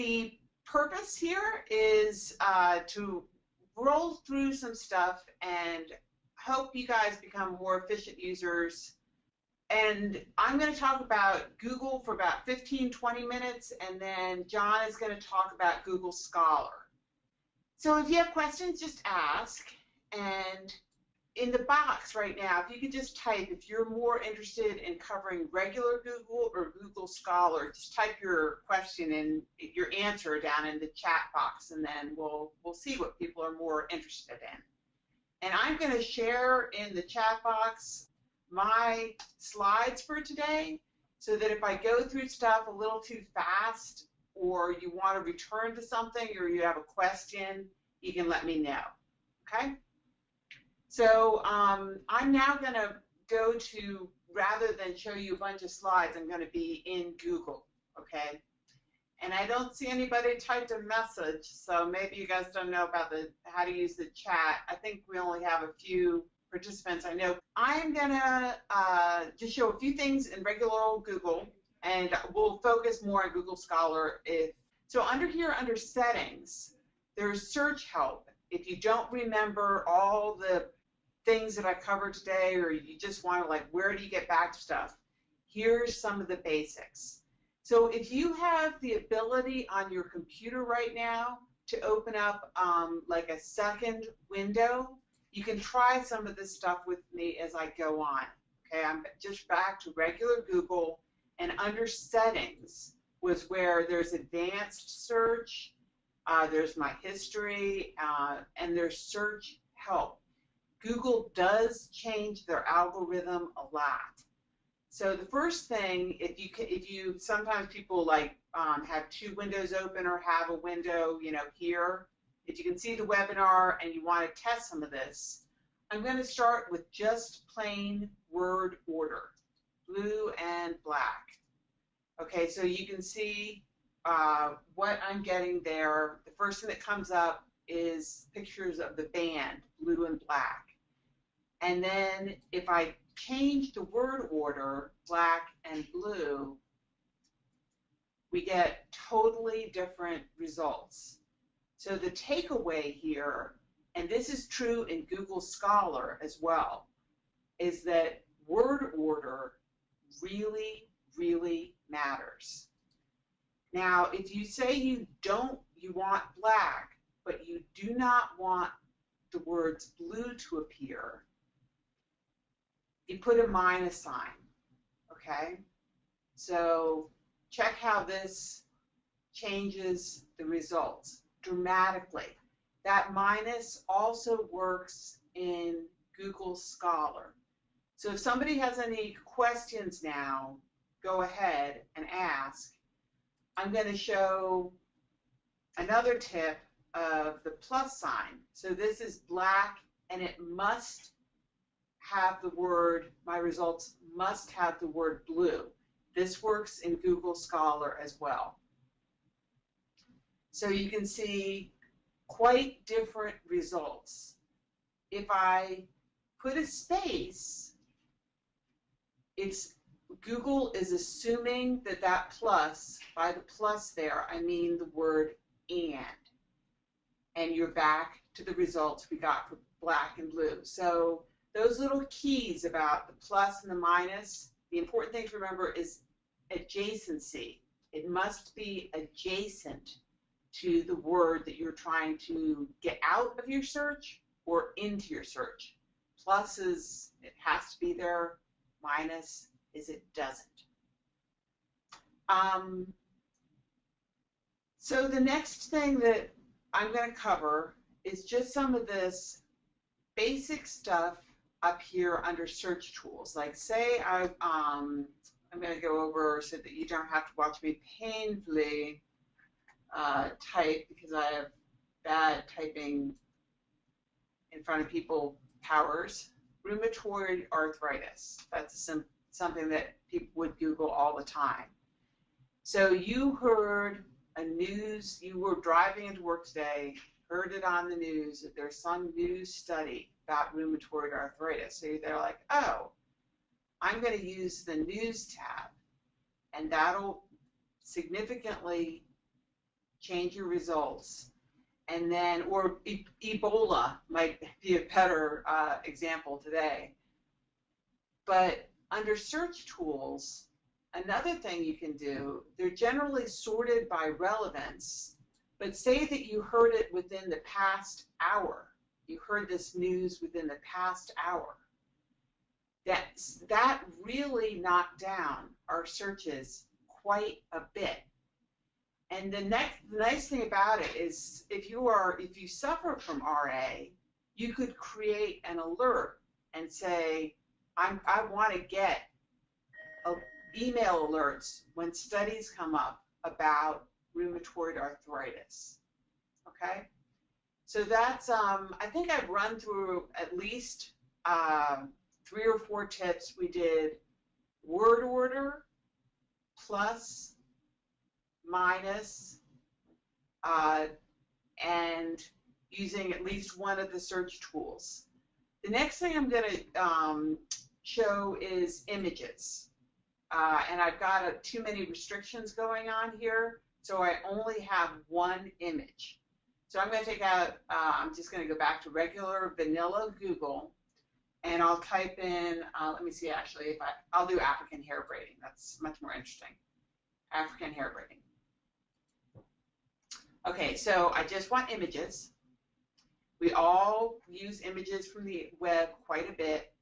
the purpose here is uh, to roll through some stuff and help you guys become more efficient users. And I'm going to talk about Google for about 15, 20 minutes, and then John is going to talk about Google Scholar. So if you have questions, just ask. And in the box right now, if you could just type, if you're more interested in covering regular Google or Google Scholar, just type your question and your answer down in the chat box, and then we'll we'll see what people are more interested in. And I'm going to share in the chat box my slides for today, so that if I go through stuff a little too fast, or you want to return to something, or you have a question, you can let me know. Okay. So um, I'm now going to go to, rather than show you a bunch of slides, I'm going to be in Google, okay? And I don't see anybody typed a message, so maybe you guys don't know about the how to use the chat. I think we only have a few participants I know. I'm going to uh, just show a few things in regular old Google, and we'll focus more on Google Scholar. If So under here, under Settings, there's Search Help. If you don't remember all the things that I covered today, or you just want to like, where do you get back to stuff? Here's some of the basics. So if you have the ability on your computer right now to open up um, like a second window, you can try some of this stuff with me as I go on. Okay, I'm just back to regular Google, and under settings was where there's advanced search, uh, there's my history, uh, and there's search help. Google does change their algorithm a lot. So the first thing, if you can, if you sometimes people like um, have two windows open or have a window, you know, here. If you can see the webinar and you want to test some of this, I'm going to start with just plain word order, blue and black. Okay, so you can see uh, what I'm getting there. The first thing that comes up is pictures of the band, blue and black. And then if I change the word order, black and blue, we get totally different results. So the takeaway here, and this is true in Google Scholar as well, is that word order really, really matters. Now, if you say you don't, you want black, but you do not want the words blue to appear, you put a minus sign, okay? So check how this changes the results dramatically. That minus also works in Google Scholar. So if somebody has any questions now, go ahead and ask. I'm going to show another tip of the plus sign. So this is black and it must have the word, my results must have the word blue. This works in Google Scholar as well. So you can see quite different results. If I put a space, it's Google is assuming that that plus, by the plus there, I mean the word and. And you're back to the results we got for black and blue. So those little keys about the plus and the minus, the important thing to remember is adjacency. It must be adjacent to the word that you're trying to get out of your search or into your search. Plus is it has to be there, minus is it doesn't. Um, so the next thing that I'm going to cover is just some of this basic stuff up here under search tools. Like say I, um, I'm going to go over so that you don't have to watch me painfully uh, type because I have bad typing in front of people powers. Rheumatoid arthritis. That's some, something that people would Google all the time. So you heard a news, you were driving into work today, heard it on the news that there's some new study about rheumatoid arthritis. So they're like, oh, I'm going to use the news tab, and that'll significantly change your results, and then, or e Ebola might be a better uh, example today. But under search tools, another thing you can do, they're generally sorted by relevance, but say that you heard it within the past hour. You heard this news within the past hour. That's, that really knocked down our searches quite a bit. And the next the nice thing about it is if you are if you suffer from RA, you could create an alert and say, I'm, I want to get a, email alerts when studies come up about rheumatoid arthritis. Okay? So that's, um, I think I've run through at least uh, three or four tips. We did word order, plus, minus, uh, and using at least one of the search tools. The next thing I'm going to um, show is images. Uh, and I've got a, too many restrictions going on here, so I only have one image. So I'm going to take out, uh, I'm just going to go back to regular vanilla Google, and I'll type in, uh, let me see actually if I, I'll do African hair braiding. That's much more interesting. African hair braiding. Okay, so I just want images. We all use images from the web quite a bit,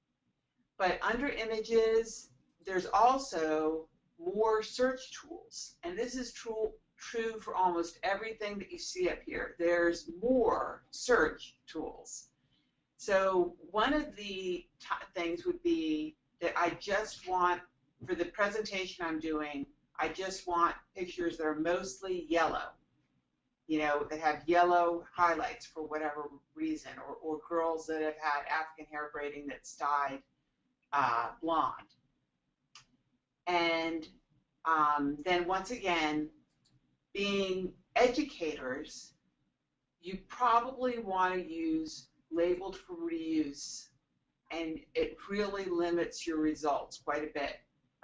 but under images, there's also more search tools, and this is true true for almost everything that you see up here. There's more search tools. So one of the things would be that I just want, for the presentation I'm doing, I just want pictures that are mostly yellow, you know, that have yellow highlights for whatever reason, or, or girls that have had African hair braiding that's dyed uh, blonde. And um, then once again, being educators, you probably want to use labeled for reuse and it really limits your results quite a bit.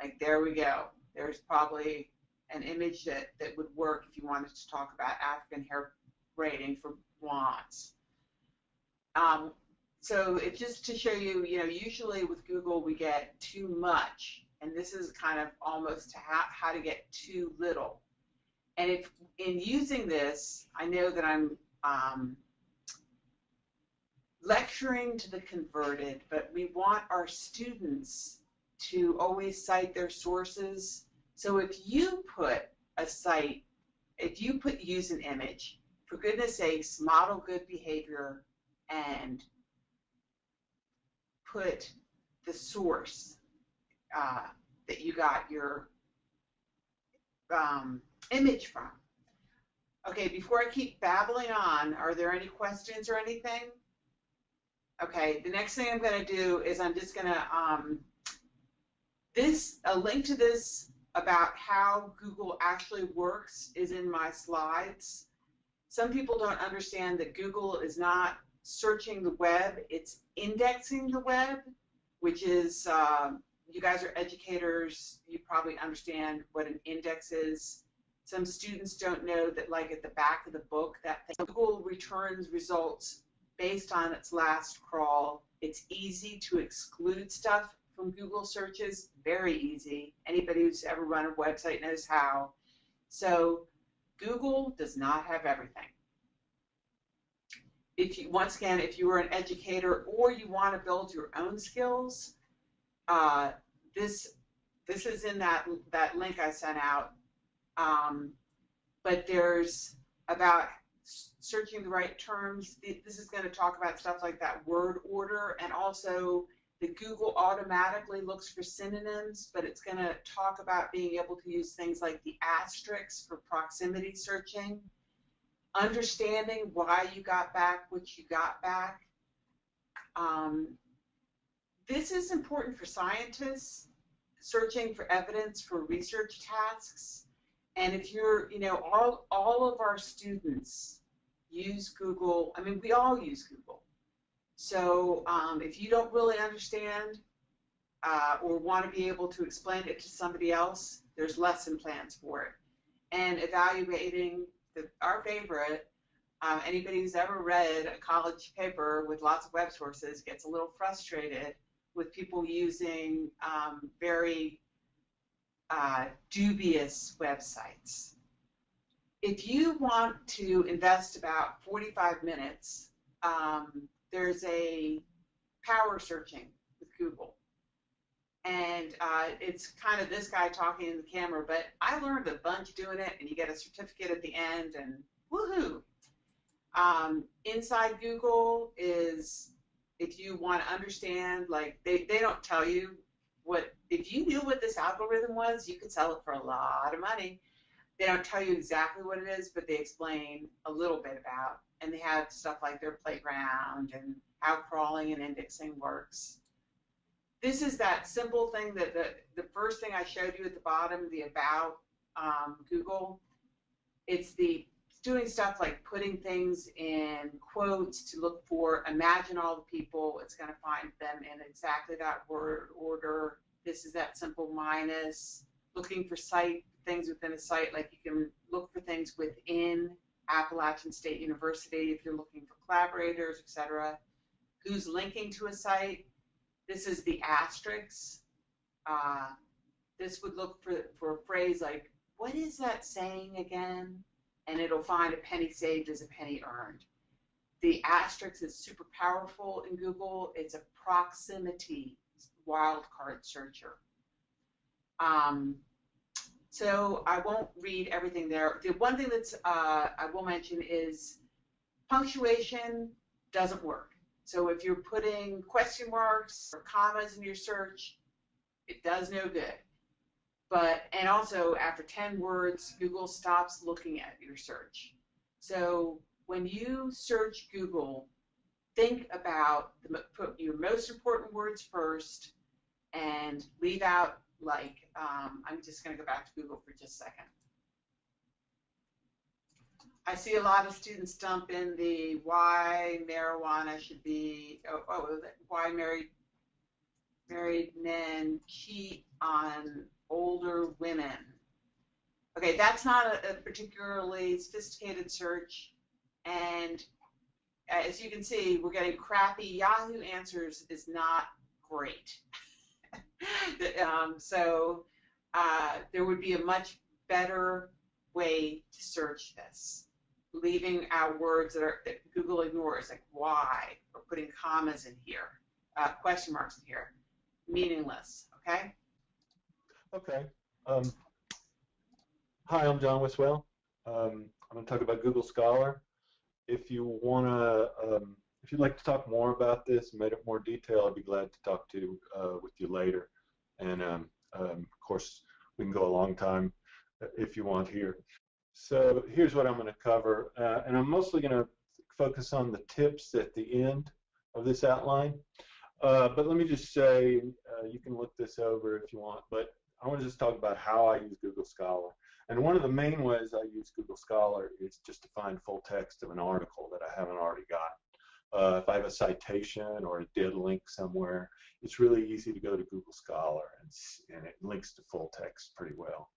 Like there we go. There's probably an image that, that would work if you wanted to talk about African hair braiding for blondes. Um, so it's just to show you, you know, usually with Google we get too much, and this is kind of almost how to get too little. And if in using this, I know that I'm um, lecturing to the converted, but we want our students to always cite their sources. So if you put a site, if you put use an image, for goodness sakes, model good behavior and put the source uh, that you got your um, image from. Okay, before I keep babbling on, are there any questions or anything? Okay, the next thing I'm going to do is I'm just going to, um, this, a link to this about how Google actually works is in my slides. Some people don't understand that Google is not searching the web, it's indexing the web, which is, uh, you guys are educators, you probably understand what an index is. Some students don't know that like at the back of the book that Google returns results based on its last crawl. It's easy to exclude stuff from Google searches, very easy. Anybody who's ever run a website knows how. So Google does not have everything. If you, once again, if you are an educator or you want to build your own skills, uh, this this is in that that link I sent out. Um, but there's about searching the right terms. This is going to talk about stuff like that word order and also the Google automatically looks for synonyms, but it's going to talk about being able to use things like the asterisks for proximity searching, understanding why you got back what you got back. Um, this is important for scientists searching for evidence for research tasks. And if you're, you know, all, all of our students use Google. I mean, we all use Google. So um, if you don't really understand uh, or want to be able to explain it to somebody else, there's lesson plans for it. And evaluating the, our favorite. Um, anybody who's ever read a college paper with lots of web sources gets a little frustrated with people using um, very uh, dubious websites. If you want to invest about 45 minutes, um, there's a power searching with Google. And uh, it's kind of this guy talking in the camera, but I learned a bunch doing it, and you get a certificate at the end, and woohoo! Um, inside Google is if you want to understand, like they, they don't tell you what if you knew what this algorithm was, you could sell it for a lot of money. They don't tell you exactly what it is, but they explain a little bit about, and they have stuff like their playground and how crawling and indexing works. This is that simple thing that the, the first thing I showed you at the bottom, the about um, Google. It's the doing stuff like putting things in quotes to look for, imagine all the people, it's going to find them in exactly that word order. This is that simple minus. Looking for site things within a site, like you can look for things within Appalachian State University if you're looking for collaborators, etc. Who's linking to a site? This is the asterisk. Uh, this would look for, for a phrase like, what is that saying again? And it'll find a penny saved is a penny earned. The asterisk is super powerful in Google. It's a proximity wildcard searcher. Um, so I won't read everything there. The one thing that's uh, I will mention is punctuation doesn't work. So if you're putting question marks or commas in your search, it does no good. But, and also after 10 words, Google stops looking at your search. So when you search Google, think about the, put your most important words first and leave out like, um, I'm just going to go back to Google for just a second. I see a lot of students dump in the why marijuana should be, oh, oh why married, married men cheat on older women. Okay, that's not a, a particularly sophisticated search, and as you can see, we're getting crappy Yahoo answers is not great. um, so uh, there would be a much better way to search this, leaving out words that, are, that Google ignores, like why, or putting commas in here, uh, question marks in here, meaningless. Okay. Okay. Um, hi, I'm John Wiswell. Um, I'm going to talk about Google Scholar. If you want to, um, if you'd like to talk more about this make it more detail, I'd be glad to talk to uh, with you later. And um, um, of course, we can go a long time if you want here. So here's what I'm going to cover, uh, and I'm mostly going to focus on the tips at the end of this outline. Uh, but let me just say, uh, you can look this over if you want, but I want to just talk about how I use Google Scholar. And one of the main ways I use Google Scholar is just to find full text of an article that I haven't already got. Uh, if I have a citation or a dead link somewhere, it's really easy to go to Google Scholar and, and it links to full text pretty well.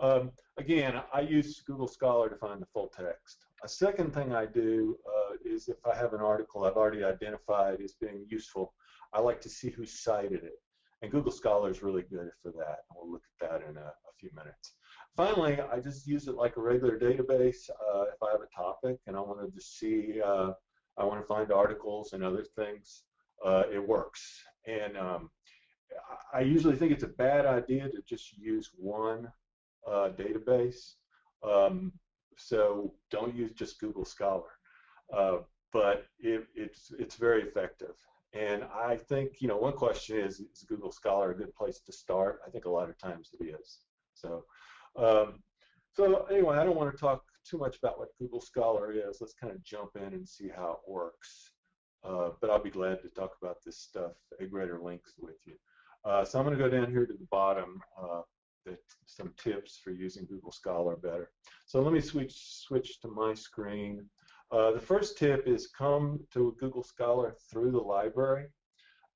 Um, again, I use Google Scholar to find the full text. A second thing I do uh, is if I have an article I've already identified as being useful, I like to see who cited it. And Google Scholar is really good for that. We'll look at that in a, a few minutes. Finally, I just use it like a regular database. Uh, if I have a topic and I want to see, uh, I want to find articles and other things, uh, it works. And um, I usually think it's a bad idea to just use one uh, database. Um, so don't use just Google Scholar. Uh, but it, it's, it's very effective. And I think, you know, one question is, is Google Scholar a good place to start? I think a lot of times it is. So, um, so anyway, I don't want to talk too much about what Google Scholar is. Let's kind of jump in and see how it works. Uh, but I'll be glad to talk about this stuff greater length with you. Uh, so I'm going to go down here to the bottom, uh, the, some tips for using Google Scholar better. So let me switch switch to my screen. Uh, the first tip is come to Google Scholar through the library.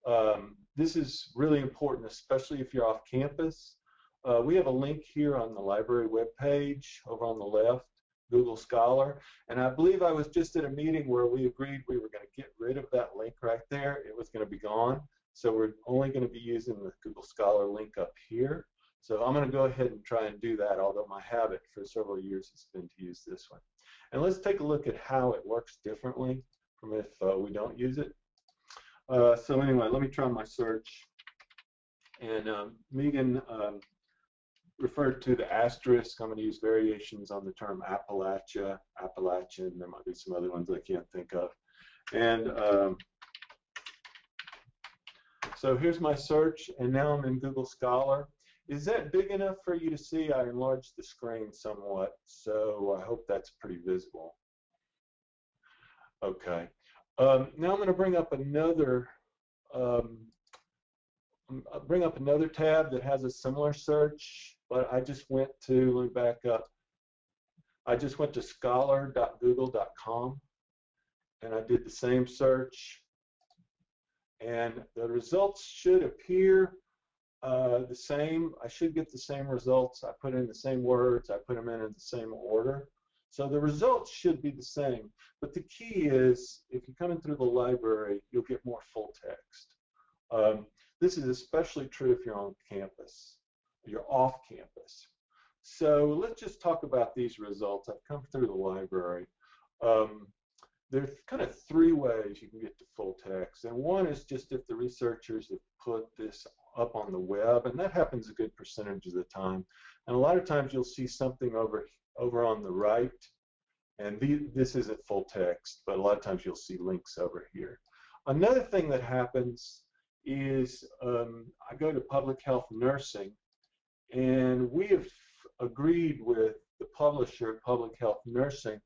Um, this is really important, especially if you're off campus. Uh, we have a link here on the library webpage over on the left Google Scholar. And I believe I was just at a meeting where we agreed we were going to get rid of that link right there. It was going to be gone. So we're only going to be using the Google Scholar link up here. So I'm going to go ahead and try and do that, although my habit for several years has been to use this one. And let's take a look at how it works differently from if uh, we don't use it. Uh, so anyway, let me try my search. And um, Megan um, referred to the asterisk. I'm going to use variations on the term Appalachia, Appalachian. There might be some other ones I can't think of. And um, so here's my search, and now I'm in Google Scholar. Is that big enough for you to see? I enlarged the screen somewhat, so I hope that's pretty visible. Okay. Um, now I'm going to bring up another um, bring up another tab that has a similar search but I just went to, let me back up, I just went to scholar.google.com and I did the same search and the results should appear uh, the same. I should get the same results. I put in the same words. I put them in in the same order. So the results should be the same. But the key is if you come coming through the library, you'll get more full text. Um, this is especially true if you're on campus you're off campus. So let's just talk about these results. I've come through the library. Um, there's kind of three ways you can get to full text. And one is just if the researchers have put this up on the web, and that happens a good percentage of the time. And a lot of times you'll see something over, over on the right, and the, this isn't full text, but a lot of times you'll see links over here. Another thing that happens is um, I go to public health nursing, and we have agreed with the publisher, Public Health Nursing,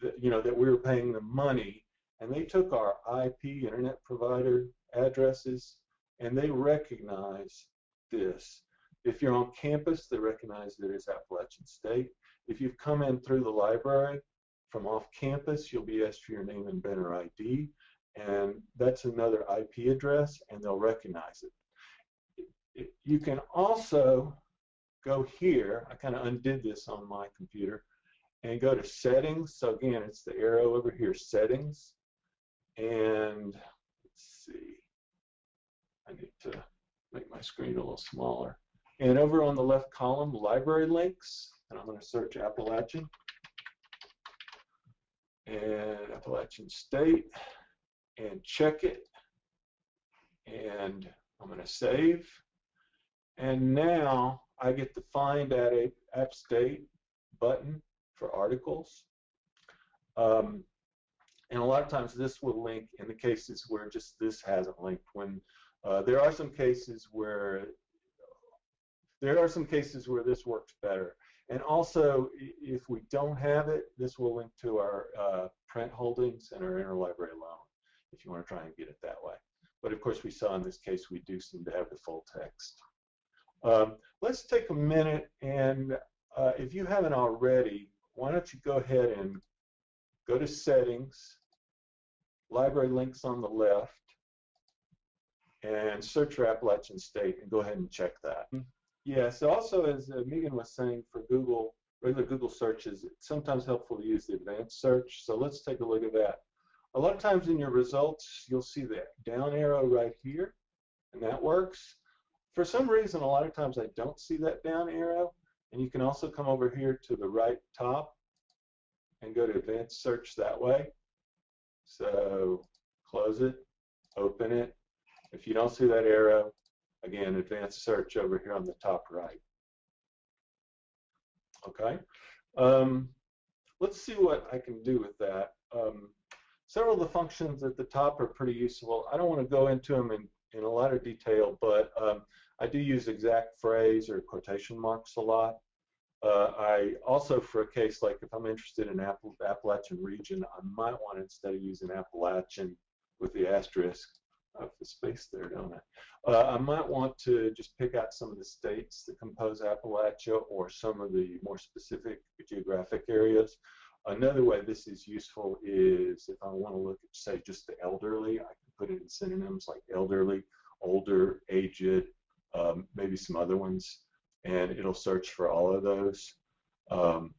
that, you know, that we were paying them money, and they took our IP, internet provider addresses, and they recognize this. If you're on campus, they recognize that it's Appalachian State. If you've come in through the library from off campus, you'll be asked for your name and banner ID, and that's another IP address, and they'll recognize it you can also go here. I kind of undid this on my computer and go to settings. So again, it's the arrow over here, settings. And let's see, I need to make my screen a little smaller. And over on the left column, library links, and I'm going to search Appalachian and Appalachian State and check it. And I'm going to save. And now I get the find at a App State button for articles. Um, and a lot of times this will link in the cases where just this hasn't linked. When uh, there are some cases where there are some cases where this works better. And also, if we don't have it, this will link to our uh, print holdings and our interlibrary loan, if you want to try and get it that way. But of course, we saw in this case, we do seem to have the full text. Um, let's take a minute and uh, if you haven't already, why don't you go ahead and go to settings, library links on the left, and search for Appalachian State and go ahead and check that. Yeah, so also as uh, Megan was saying for Google, regular Google searches, it's sometimes helpful to use the advanced search. So let's take a look at that. A lot of times in your results, you'll see that down arrow right here, and that works. For some reason, a lot of times I don't see that down arrow, and you can also come over here to the right top and go to advanced search that way. So close it, open it. If you don't see that arrow, again, advanced search over here on the top right. Okay. Um, let's see what I can do with that. Um, several of the functions at the top are pretty useful. I don't want to go into them in, in a lot of detail, but um, I do use exact phrase or quotation marks a lot. Uh, I also, for a case like if I'm interested in Appal Appalachian region, I might want instead of using Appalachian with the asterisk, Have the space there, don't I? Uh, I might want to just pick out some of the states that compose Appalachia or some of the more specific geographic areas. Another way this is useful is if I want to look at, say, just the elderly, I can put it in synonyms like elderly, older, aged, um, maybe some other ones, and it'll search for all of those. Um,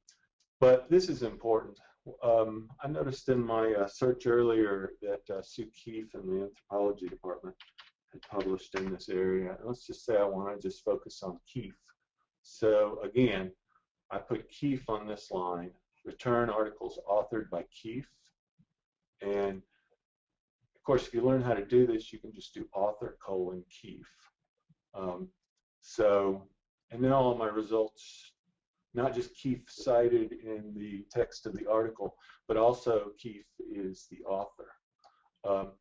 but this is important. Um, I noticed in my uh, search earlier that uh, Sue Keefe in the anthropology department had published in this area. Let's just say I want to just focus on Keefe. So again, I put Keefe on this line, return articles authored by Keefe, and of course, if you learn how to do this, you can just do author colon Keefe. Um, so, and then all my results not just Keefe cited in the text of the article, but also Keefe is the author. Um,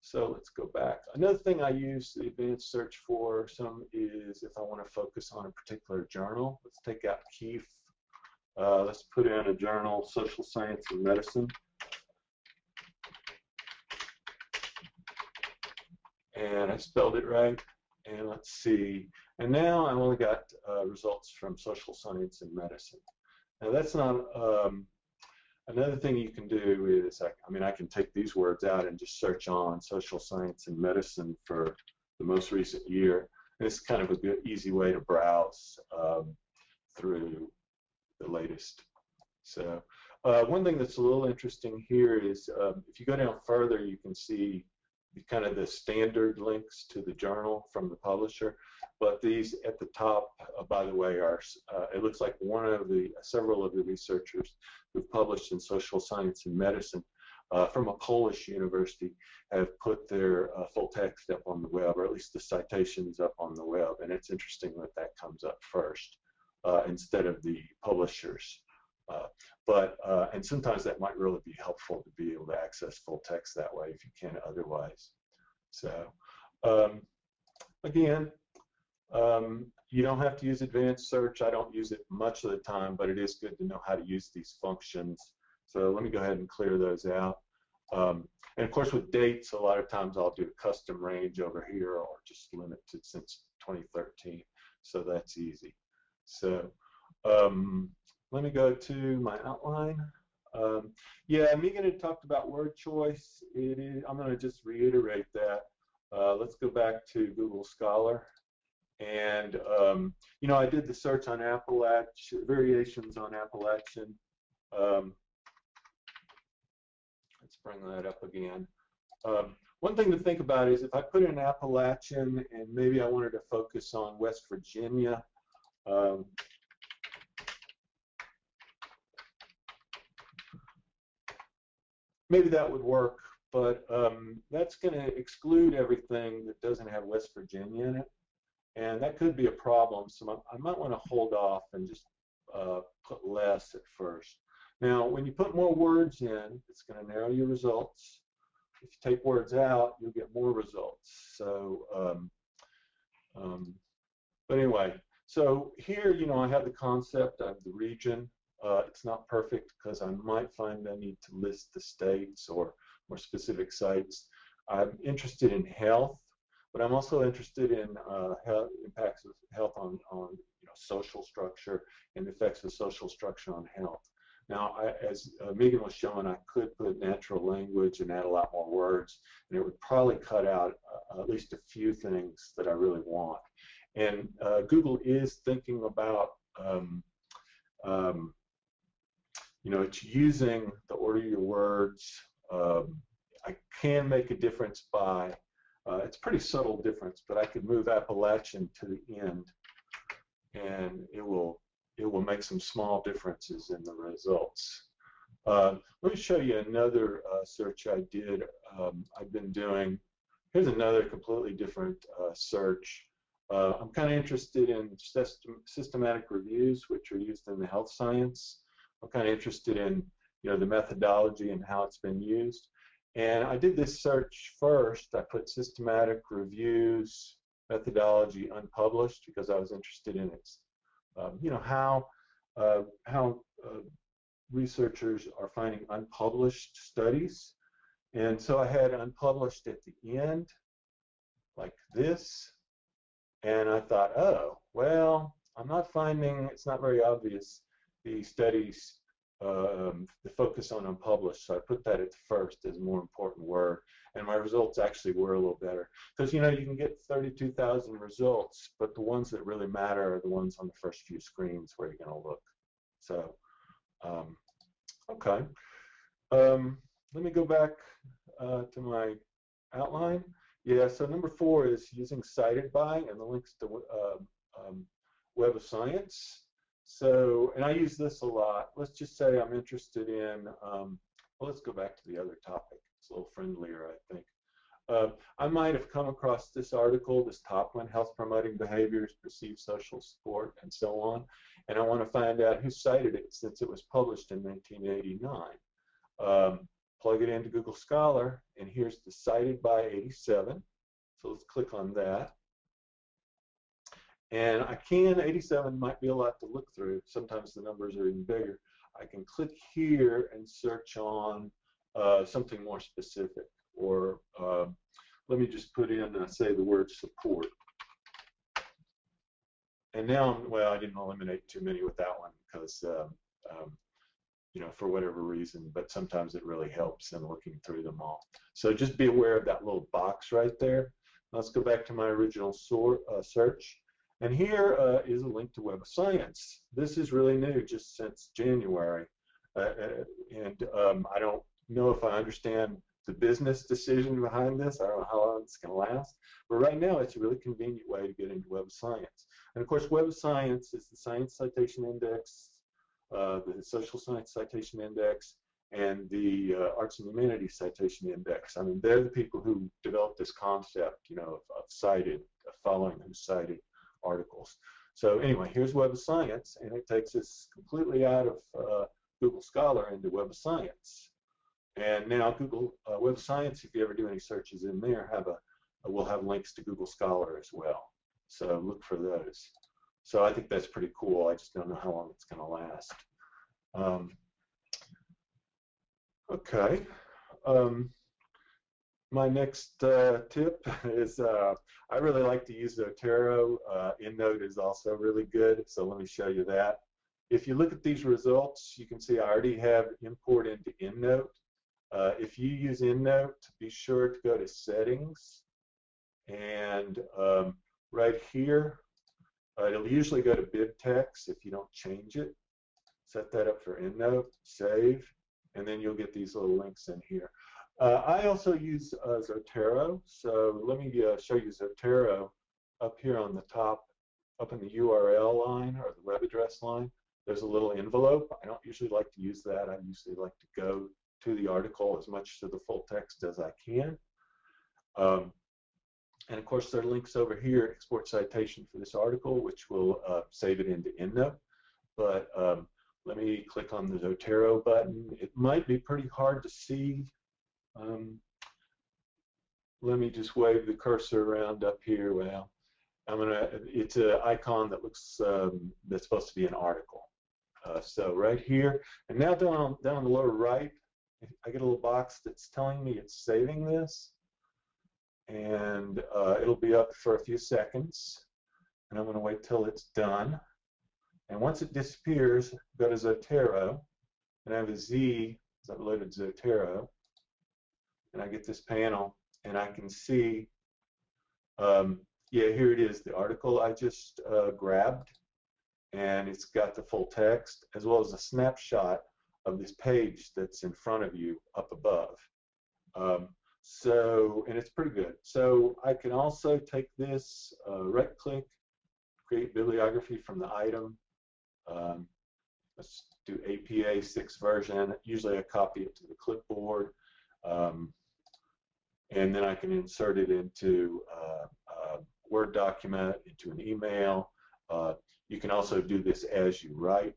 so let's go back. Another thing I use the advanced search for some is if I want to focus on a particular journal. Let's take out Keefe. Uh, let's put in a journal, Social Science and Medicine. And I spelled it right. And let's see. And now I've only got uh, results from social science and medicine. Now that's not, um, another thing you can do is, I, I, mean, I can take these words out and just search on social science and medicine for the most recent year. And it's kind of a good, easy way to browse um, through the latest. So uh, one thing that's a little interesting here is um, if you go down further, you can see kind of the standard links to the journal from the publisher. But these at the top, uh, by the way, are uh, it looks like one of the several of the researchers who've published in social science and medicine uh, from a Polish university have put their uh, full text up on the web, or at least the citations up on the web. And it's interesting that that comes up first uh, instead of the publishers. Uh, but and sometimes that might really be helpful to be able to access full text that way if you can otherwise. So um, again, um, you don't have to use advanced search. I don't use it much of the time, but it is good to know how to use these functions. So let me go ahead and clear those out. Um, and of course, with dates, a lot of times I'll do a custom range over here or just limited since 2013. So that's easy. So um, let me go to my outline. Um, yeah, Megan had talked about word choice. I'm going to just reiterate that. Uh, let's go back to Google Scholar. And, um, you know, I did the search on Appalachian, variations on Appalachian. Um, let's bring that up again. Um, one thing to think about is if I put in Appalachian and maybe I wanted to focus on West Virginia, um, maybe that would work, but um, that's going to exclude everything that doesn't have West Virginia in it, and that could be a problem. So I might want to hold off and just uh, put less at first. Now, when you put more words in, it's going to narrow your results. If you take words out, you'll get more results. So, um, um, but anyway, so here, you know, I have the concept of the region. Uh, it's not perfect because I might find I need to list the states or more specific sites. I'm interested in health, but I'm also interested in uh, health, impacts of health on, on you know, social structure and effects of social structure on health. Now, I, as uh, Megan was showing, I could put natural language and add a lot more words, and it would probably cut out uh, at least a few things that I really want. And uh, Google is thinking about um, um, you know, it's using the order of your words. Um, I can make a difference by, uh, it's pretty subtle difference, but I could move Appalachian to the end and it will, it will make some small differences in the results. Uh, let me show you another uh, search I did. Um, I've been doing, here's another completely different uh, search. Uh, I'm kind of interested in system, systematic reviews, which are used in the health science. I'm kind of interested in you know the methodology and how it's been used. And I did this search first. I put systematic reviews methodology unpublished because I was interested in its um, you know how uh, how uh, researchers are finding unpublished studies. And so I had unpublished at the end, like this. And I thought, oh, well, I'm not finding, it's not very obvious the studies um, the focus on unpublished. So I put that at first as more important word. And my results actually were a little better. Because, you know, you can get 32,000 results, but the ones that really matter are the ones on the first few screens where you're going to look. So Um, okay. Um, let me go back uh, to my outline. Yeah, so number four is using cited by and the links to uh, um, Web of Science. So, and I use this a lot. Let's just say I'm interested in, um, well, let's go back to the other topic. It's a little friendlier, I think. Uh, I might have come across this article, this top one, health promoting behaviors, perceived social support, and so on, and I want to find out who cited it since it was published in 1989. Um, plug it into Google Scholar, and here's the cited by 87. So let's click on that. And I can, 87 might be a lot to look through. Sometimes the numbers are even bigger. I can click here and search on uh, something more specific. Or uh, let me just put in, uh, say, the word support. And now, well, I didn't eliminate too many with that one because um, um, you know, for whatever reason, but sometimes it really helps in looking through them all. So just be aware of that little box right there. Let's go back to my original sort, uh, search. And here uh, is a link to Web of Science. This is really new, just since January. Uh, uh and um, I don't know if I understand the business decision behind this. I don't know how long it's going to last. But right now, it's a really convenient way to get into Web of Science. And of course, Web of Science is the Science Citation Index uh, the Social Science Citation Index, and the uh, Arts and Humanities Citation Index. I mean, they're the people who developed this concept, you know, of, of cited, of following who's cited articles. So anyway, here's Web of Science, and it takes us completely out of uh, Google Scholar into Web of Science. And now Google uh, Web of Science, if you ever do any searches in there, have a will have links to Google Scholar as well. So look for those. So I think that's pretty cool. I just don't know how long it's going to last. Um, okay. Um, my next uh, tip is uh, I really like to use Zotero. Uh, EndNote is also really good, so let me show you that. If you look at these results, you can see I already have import into EndNote. Uh, if you use EndNote, be sure to go to Settings, and um, right here, uh, it'll usually go to BibTeX if you don't change it. Set that up for EndNote, save, and then you'll get these little links in here. Uh, I also use uh, Zotero, so let me uh, show you Zotero up here on the top, up in the URL line or the web address line. There's a little envelope. I don't usually like to use that. I usually like to go to the article as much to the full text as I can. Um, and of course, there are links over here, export citation for this article, which will uh, save it into EndNote. But um, let me click on the Zotero button. It might be pretty hard to see. Um, let me just wave the cursor around up here. Well, I'm gonna. It's an icon that looks um, that's supposed to be an article. Uh, so right here, and now down down the lower right, I get a little box that's telling me it's saving this and uh, it'll be up for a few seconds and I'm going to wait till it's done and once it disappears go to Zotero and I have a Z so I've loaded Zotero and I get this panel and I can see um, yeah here it is the article I just uh, grabbed and it's got the full text as well as a snapshot of this page that's in front of you up above um, so, and it's pretty good. So I can also take this, uh, right click, create bibliography from the item. Um, let's do APA 6 version. Usually I copy it to the clipboard. Um, and then I can insert it into uh, a Word document, into an email. Uh, you can also do this as you write.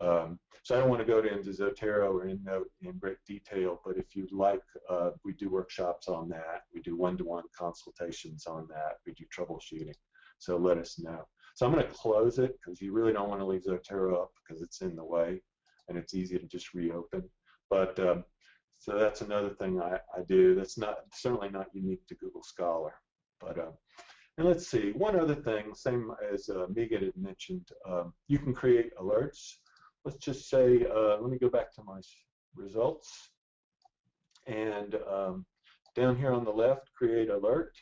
Um, so I don't want to go into Zotero or EndNote in great detail, but if you'd like, uh, we do workshops on that. We do one-to-one -one consultations on that. We do troubleshooting. So let us know. So I'm going to close it because you really don't want to leave Zotero up because it's in the way and it's easy to just reopen. But um, so that's another thing I, I, do. That's not certainly not unique to Google Scholar. But um, and let's see, one other thing, same as uh, Megan had mentioned, um, you can create alerts let's just say, uh, let me go back to my results. And um, down here on the left, create alert.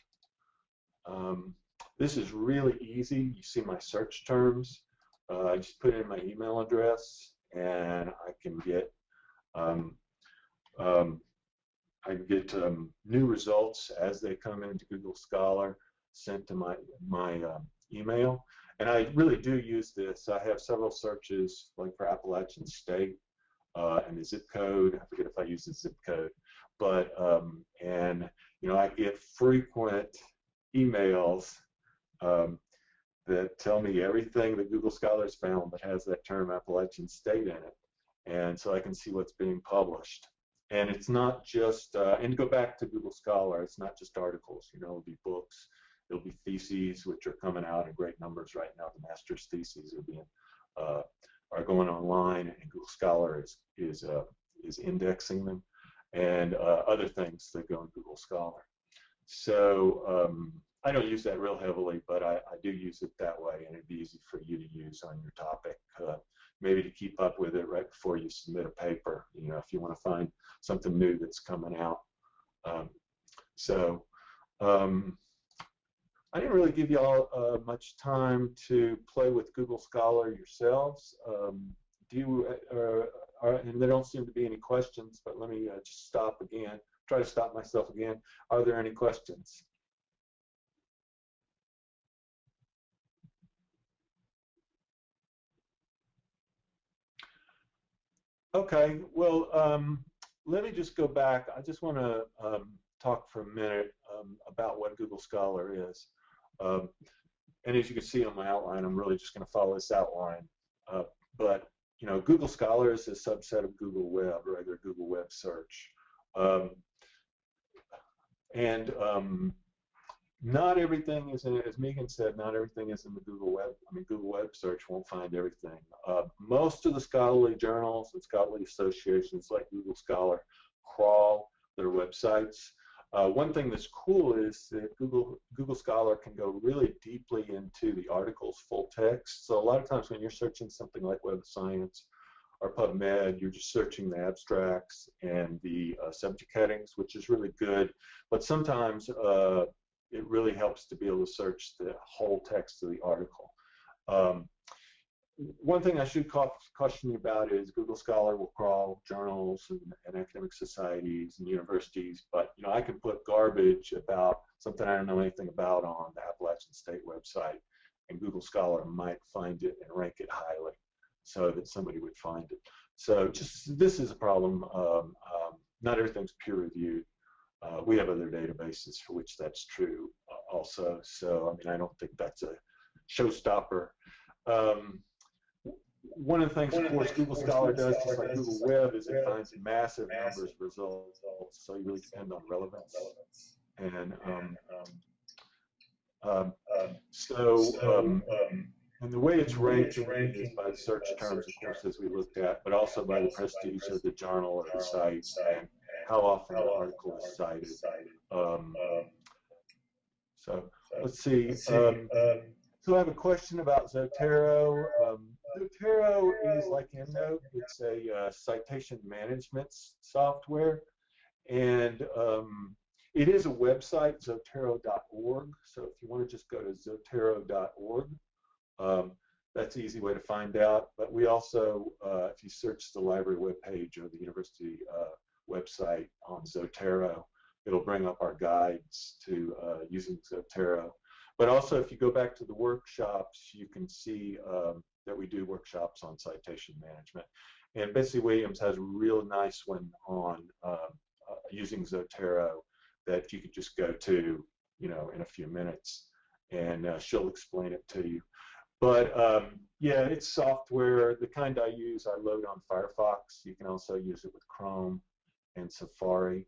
Um, this is really easy. You see my search terms. Uh, I just put in my email address and I can get um, um, I get um, new results as they come into Google Scholar sent to my my um, email. And I really do use this. I have several searches, like for Appalachian State uh, and the zip code. I forget if I use the zip code, but um, and you know I get frequent emails um, that tell me everything that Google Scholar's found that has that term Appalachian State in it, and so I can see what's being published. And it's not just, uh, and go back to Google Scholar, it's not just articles. You know, it'll be books, There'll be theses which are coming out in great numbers right now. The master's theses are being uh, are going online, and Google Scholar is is uh, is indexing them, and uh, other things that go in Google Scholar. So um, I don't use that real heavily, but I, I, do use it that way, and it'd be easy for you to use on your topic. Maybe to keep up with it right before you submit a paper. You know, if you want to find something new that's coming out. Um, so. Um, I didn't really give y'all uh, much time to play with Google Scholar yourselves. Um, do you, uh, uh, and there don't seem to be any questions, but let me uh, just stop again, try to stop myself again. Are there any questions? Okay, well, um, let me just go back. I just want to um, talk for a minute um, about what Google Scholar is. Um, and as you can see on my outline, I'm really just going to follow this outline. Uh, but you know, Google Scholar is a subset of Google Web, regular Google Web search. Um, and um, not everything is in as Megan said, not everything is in the Google Web. I mean, Google Web search won't find everything. Uh, most of the scholarly journals and scholarly associations like Google Scholar crawl their websites. Uh, one thing that's cool is that Google Google Scholar can go really deeply into the article's full text. So a lot of times when you're searching something like Web of Science or PubMed, you're just searching the abstracts and the uh, subject headings, which is really good. But sometimes uh, it really helps to be able to search the whole text of the article. Um, one thing I should caution you about is Google Scholar will crawl journals and, and, academic societies and universities, but you know I can put garbage about something I don't know anything about on the Appalachian State website, and Google Scholar might find it and rank it highly, so that somebody would find it. So just this is a problem. Um, um, not everything's peer reviewed. Uh, we have other databases for which that's true uh, also. So I mean I don't think that's a showstopper. Um, one of the things, of course, Google Scholar does, just like Google Web, is it finds massive numbers of results, so you really depend on relevance. And um, um, so, um, and the way it's ranked is by the search terms, of course, as we looked at, but also by the prestige of the journal or the site and how often the article is cited. Um, so let's see. Um, so I have a question about Zotero. Um, Zotero is like EndNote. It's a uh, citation management software, and um, it is a website, zotero.org. So if you want to just go to zotero.org, um, that's an easy way to find out. But we also, uh, if you search the library webpage or the university uh, website on Zotero, it'll bring up our guides to uh, using Zotero. But also, if you go back to the workshops, you can see um, that we do workshops on citation management. And Betsy Williams has a real nice one on uh, uh, using Zotero that you could just go to, you know, in a few minutes, and uh, she'll explain it to you. But um, yeah, it's software. The kind I use, I load on Firefox. You can also use it with Chrome and Safari.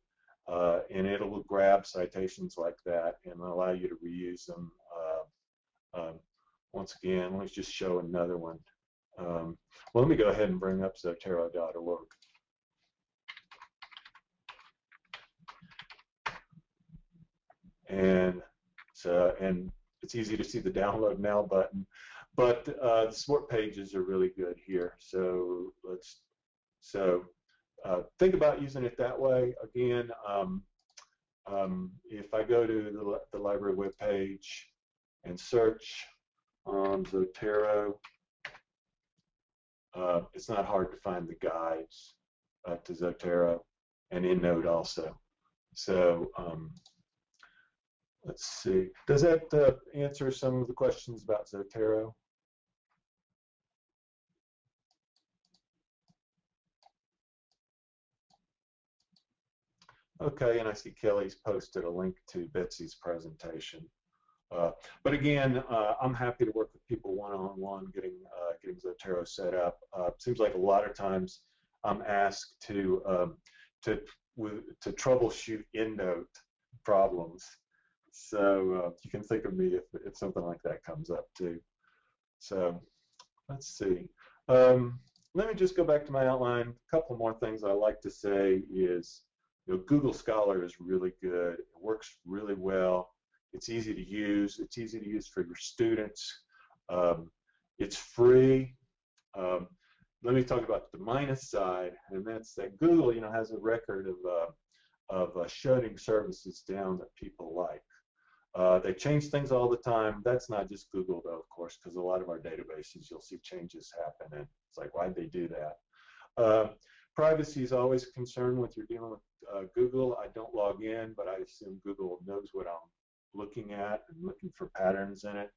Uh, and it'll grab citations like that and allow you to reuse them. Uh, um, once again, let me just show another one. Um, well, let me go ahead and bring up Zotero.org. And so, and it's easy to see the download now button, but uh, the support pages are really good here. So let's, so uh, think about using it that way. Again, um, um, if I go to the, the library webpage and search on Zotero. uh, it's not hard to find the guides uh, to Zotero and EndNote also. So um, let's see. Does that uh, answer some of the questions about Zotero? Okay, and I see Kelly's posted a link to Betsy's presentation. Uh, but again, uh, I'm happy to work with people one-on-one, getting uh, getting Zotero set up. Uh, seems like a lot of times I'm asked to um, to to troubleshoot EndNote problems. So uh, you can think of me if, if something like that comes up too. So let's see. Um, let me just go back to my outline. A couple more things I like to say is, you know, Google Scholar is really good. It works really well. It's easy to use. It's easy to use for your students. Um, it's free. Um, let me talk about the minus side, and that's that Google, you know, has a record of uh, of uh, shutting services down that people like. Uh, they change things all the time. That's not just Google, though, of course, because a lot of our databases, you'll see changes happen, and it's like, why'd they do that? Uh, privacy is always a concern when you're dealing with uh, Google. I don't log in, but I assume Google knows what I'm looking at and looking for patterns in it.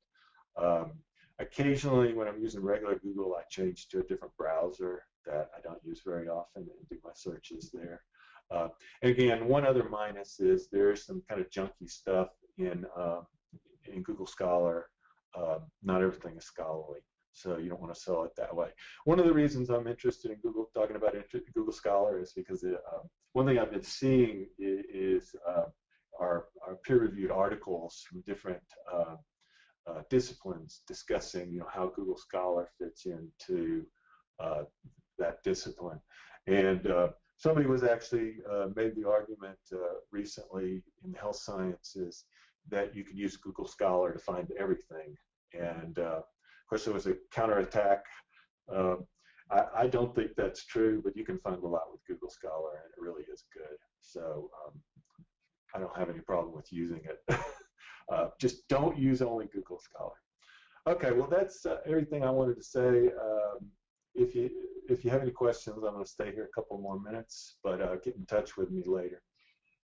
Um, occasionally, when I'm using regular Google, I change to a different browser that I don't use very often and do my searches there. Uh, and again, one other minus is there's some kind of junky stuff in uh, in Google Scholar. Uh, not everything is scholarly, so you don't want to sell it that way. One of the reasons I'm interested in Google talking about Google Scholar is because it, um, one thing I've been seeing is, uh, our, our peer-reviewed articles from different uh, uh, disciplines discussing you know how Google Scholar fits into uh, that discipline. And uh, somebody was actually uh, made the argument uh, recently in the health sciences that you can use Google Scholar to find everything. And of course, there was a counterattack. Um, I, I, don't think that's true, but you can find a lot with Google Scholar, and it really is good. So um, I don't have any problem with using it. uh, just don't use only Google Scholar. Okay, well that's uh, everything I wanted to say. Um, if you if you have any questions, I'm going to stay here a couple more minutes, but uh, get in touch with me later.